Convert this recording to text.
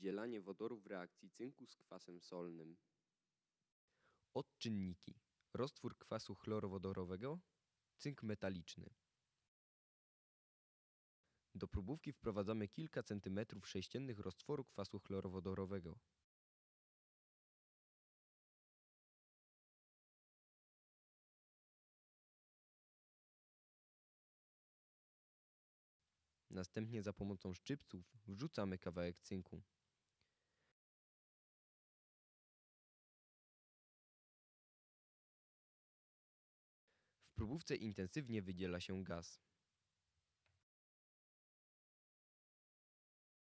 Wydzielanie wodoru w reakcji cynku z kwasem solnym. Odczynniki. Roztwór kwasu chlorowodorowego, cynk metaliczny. Do próbówki wprowadzamy kilka centymetrów sześciennych roztworu kwasu chlorowodorowego. Następnie za pomocą szczypców wrzucamy kawałek cynku. Próbówce intensywnie wydziela się gaz.